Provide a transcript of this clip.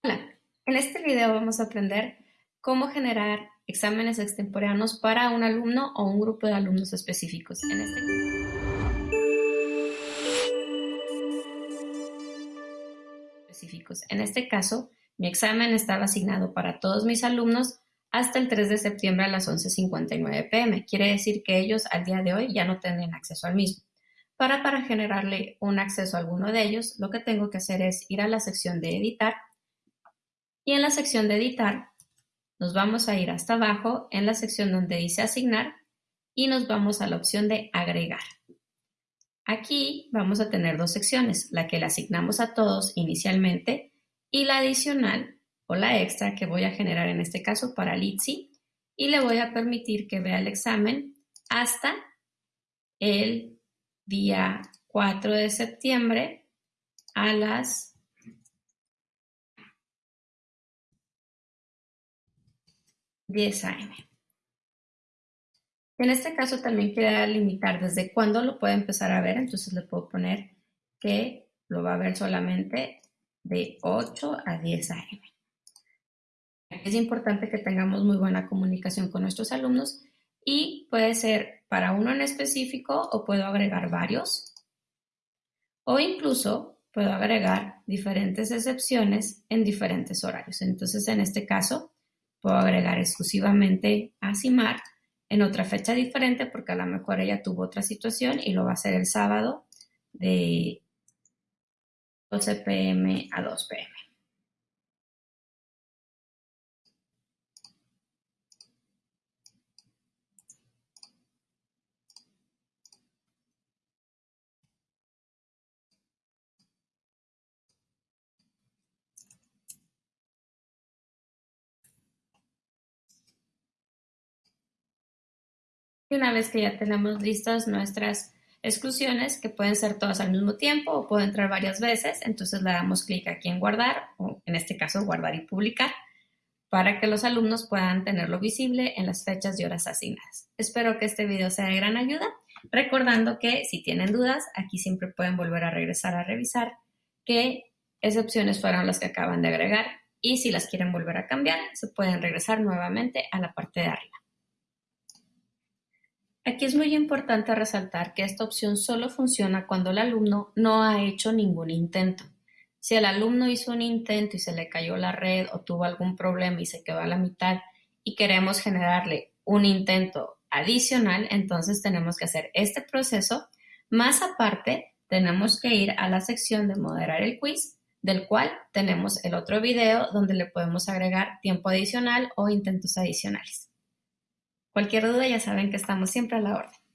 Hola, en este video vamos a aprender cómo generar exámenes extemporáneos para un alumno o un grupo de alumnos específicos. En este. En este caso, mi examen estaba asignado para todos mis alumnos hasta el 3 de septiembre a las 11.59 pm. Quiere decir que ellos al día de hoy ya no tienen acceso al mismo. Para, para generarle un acceso a alguno de ellos, lo que tengo que hacer es ir a la sección de editar y en la sección de editar nos vamos a ir hasta abajo en la sección donde dice asignar y nos vamos a la opción de agregar. Aquí vamos a tener dos secciones, la que le asignamos a todos inicialmente y la adicional o la extra que voy a generar en este caso para Litsi y le voy a permitir que vea el examen hasta el día 4 de septiembre a las 10 a.m. En este caso también quiero limitar desde cuándo lo puede empezar a ver, entonces le puedo poner que lo va a ver solamente de 8 a 10 a.m. Es importante que tengamos muy buena comunicación con nuestros alumnos y puede ser para uno en específico o puedo agregar varios o incluso puedo agregar diferentes excepciones en diferentes horarios. Entonces, en este caso, puedo agregar exclusivamente a Simar en otra fecha diferente porque a lo mejor ella tuvo otra situación y lo va a hacer el sábado de 12 pm a 2 pm. Y una vez que ya tenemos listas nuestras exclusiones, que pueden ser todas al mismo tiempo o pueden entrar varias veces, entonces le damos clic aquí en guardar, o en este caso guardar y publicar, para que los alumnos puedan tenerlo visible en las fechas y horas asignadas. Espero que este video sea de gran ayuda, recordando que si tienen dudas, aquí siempre pueden volver a regresar a revisar qué excepciones fueron las que acaban de agregar y si las quieren volver a cambiar, se pueden regresar nuevamente a la parte de arriba. Aquí es muy importante resaltar que esta opción solo funciona cuando el alumno no ha hecho ningún intento. Si el alumno hizo un intento y se le cayó la red o tuvo algún problema y se quedó a la mitad y queremos generarle un intento adicional, entonces tenemos que hacer este proceso. Más aparte, tenemos que ir a la sección de moderar el quiz, del cual tenemos el otro video donde le podemos agregar tiempo adicional o intentos adicionales. Cualquier duda ya saben que estamos siempre a la orden.